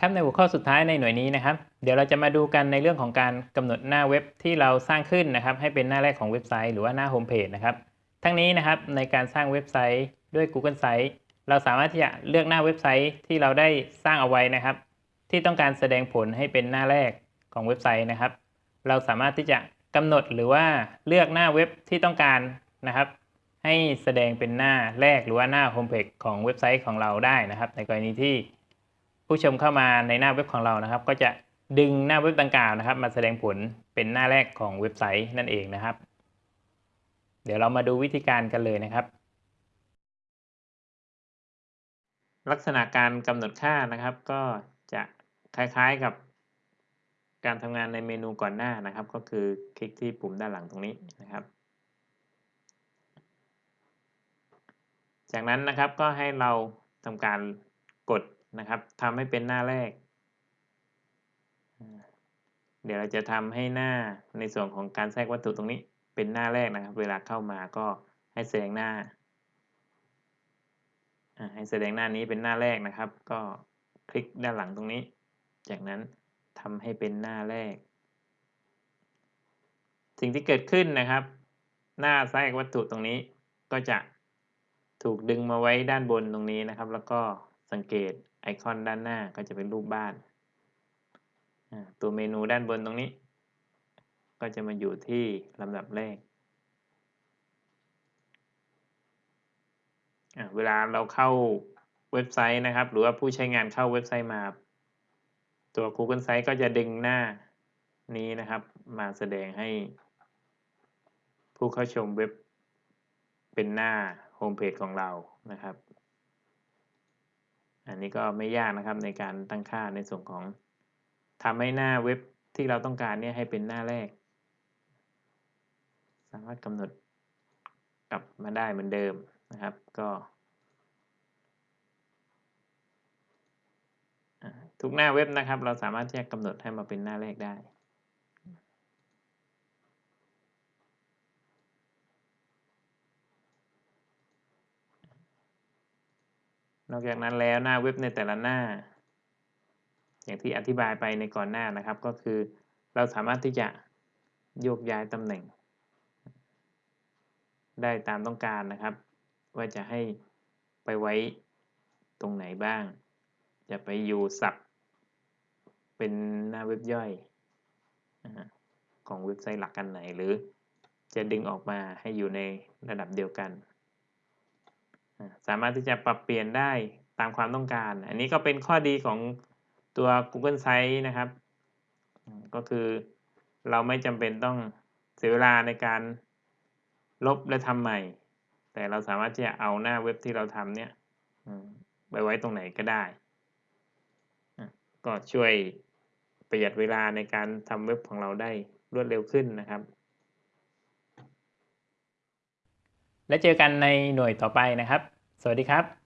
ครับในหัวข้อสุดท้ายในหน่วยนี้นะครับ เดี๋ยวเราจะมาดูกันในเรื่องของการกำหนดหน้าเว็บที่เราสร้างขึ้นนะครับ ให้เป็นหน้าแรกของเว็บไซต์หรือว่าหน้าโฮมเพจนะครับ ทั้งนี้นะครับในการสร้างเว็บไซต์ด้วย Google Sites เราสามารถที่จะเลือกหน้าเว็บไซต์ที่เราได้สร้างเอาไว้นะครับ ที่ต้องการแสดงผลให้เป็นหน้าแรกของเว็บไซต์นะครับ เราสามารถที่จะกำหนดหรือว่าเลือกหน้าเว็บที่ต้องการนะครับ ให้แสดงเป็นหน้าแรกหรือว่าหน้าโฮมเพจของเว็บไซต์ของเราได้นะครับ ในกรณีที่ ผู้ชมเข้ามาในหน้าเว็บของเรานะครับ ก็จะดึงหน้าเว็บดังกล่าวนะครับ มาแสดงผลเป็นหน้าแรกของเว็บไซต์นั่นเองนะครับ เดี๋ยวเรามาดูวิธีการกันเลยนะครับ ลักษณะการกำหนดค่านะครับ ก็จะคล้ายๆกับการทำงานในเมนูก่อนหน้านะครับ ก็คือคลิกที่ปุ่มด้านหลังตรงนี้นะครับ จากนั้นนะครับก็ให้เราทำการกด นะครับทำให้เป็นหน้าแรก เดี๋ยวเราจะทำให้หน้าในส่วนของการแทรกวัตถุตรงนี้เป็นหน้าแรกนะครับ เวลาเข้ามาก็ให้แสดงหน้าให้แสดงหน้านี้เป็นหน้าแรกนะครับ ก็คลิกด้านหลังตรงนี้ จากนั้นทำให้เป็นหน้าแรก สิ่งที่เกิดขึ้นนะครับ หน้าแทรกวัตถุตรงนี้ก็จะถูกดึงมาไว้ด้านบนตรงนี้นะครับ แล้วก็ สังเกตไอคอนด้านหน้าก็จะเป็นรูปบ้าน ตัวเมนูด้านบนตรงนี้ ก็จะมาอยู่ที่ลำดับแรก เวลาเราเข้าเว็บไซต์นะครับ หรือว่าผู้ใช้งานเข้าเว็บไซต์มา ตัว Google Site ก็จะดึงหน้านี้นะครับ มาแสดงให้ ผู้เข้าชมเว็บเป็นหน้าโฮมเพจของเรานะครับ อันนี้ก็ไม่ยากนะครับในการตั้งค่าในส่วนของทำให้หน้าเว็บที่เราต้องการเนี่ยให้เป็นหน้าแรก สามารถกำหนดกลับมาได้เหมือนเดิมนะครับ ก็ทุกหน้าเว็บนะครับ เราสามารถที่จะกำหนดให้มาเป็นหน้าแรกได้ นอกจากนั้นแล้วหน้าเว็บในแต่ละหน้า อย่างที่อธิบายไปในก่อนหน้านะครับก็คือ เราสามารถที่จะโยกย้ายตำแหน่ง ได้ตามต้องการนะครับ ว่าจะให้ไปไว้ตรงไหนบ้าง จะไปอยู่สับเป็นหน้าเว็บย่อยของเว็บไซต์หลักกันไหนหรือจะดึงออกมาให้อยู่ในระดับเดียวกัน สามารถที่จะปรับเปลี่ยนได้ตามความต้องการ อันนี้ก็เป็นข้อดีของตัว Google Sites นะครับ ก็คือเราไม่จำเป็นต้องเสียเวลาในการลบและทำใหม่ แต่เราสามารถที่จะเอาหน้าเว็บที่เราทำเนี่ยไปไว้ตรงไหนก็ได้ ก็ช่วยประหยัดเวลาในการทำเว็บของเราได้รวดเร็วขึ้นนะครับ และเจอกันในหน่วยต่อไปนะครับ สวัสดีครับ